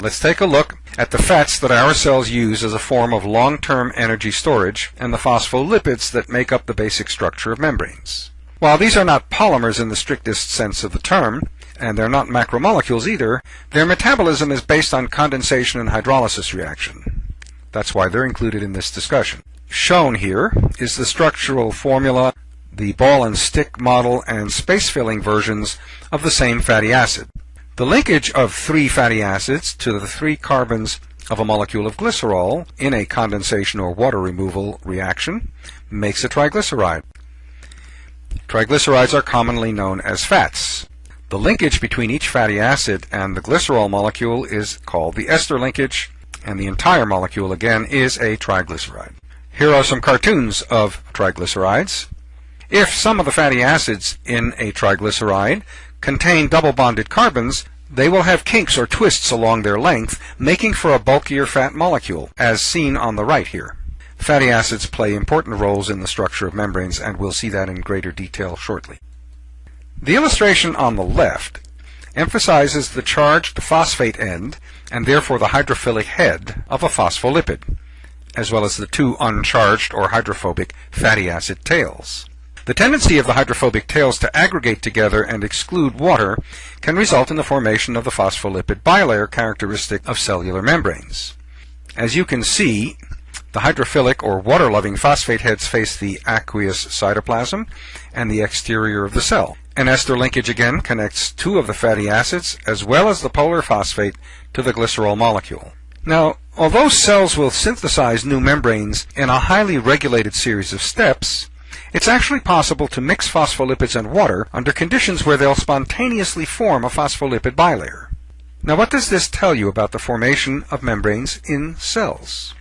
Let's take a look at the fats that our cells use as a form of long-term energy storage and the phospholipids that make up the basic structure of membranes. While these are not polymers in the strictest sense of the term, and they're not macromolecules either, their metabolism is based on condensation and hydrolysis reaction. That's why they're included in this discussion. Shown here is the structural formula, the ball and stick model, and space-filling versions of the same fatty acid. The linkage of three fatty acids to the three carbons of a molecule of glycerol in a condensation or water removal reaction makes a triglyceride. Triglycerides are commonly known as fats. The linkage between each fatty acid and the glycerol molecule is called the ester linkage, and the entire molecule again is a triglyceride. Here are some cartoons of triglycerides. If some of the fatty acids in a triglyceride contain double bonded carbons, they will have kinks or twists along their length, making for a bulkier fat molecule, as seen on the right here. Fatty acids play important roles in the structure of membranes, and we'll see that in greater detail shortly. The illustration on the left emphasizes the charged phosphate end, and therefore the hydrophilic head, of a phospholipid, as well as the two uncharged or hydrophobic fatty acid tails. The tendency of the hydrophobic tails to aggregate together and exclude water can result in the formation of the phospholipid bilayer characteristic of cellular membranes. As you can see, the hydrophilic or water-loving phosphate heads face the aqueous cytoplasm and the exterior of the cell. An ester linkage again connects two of the fatty acids as well as the polar phosphate to the glycerol molecule. Now, although cells will synthesize new membranes in a highly regulated series of steps, it's actually possible to mix phospholipids and water under conditions where they'll spontaneously form a phospholipid bilayer. Now what does this tell you about the formation of membranes in cells?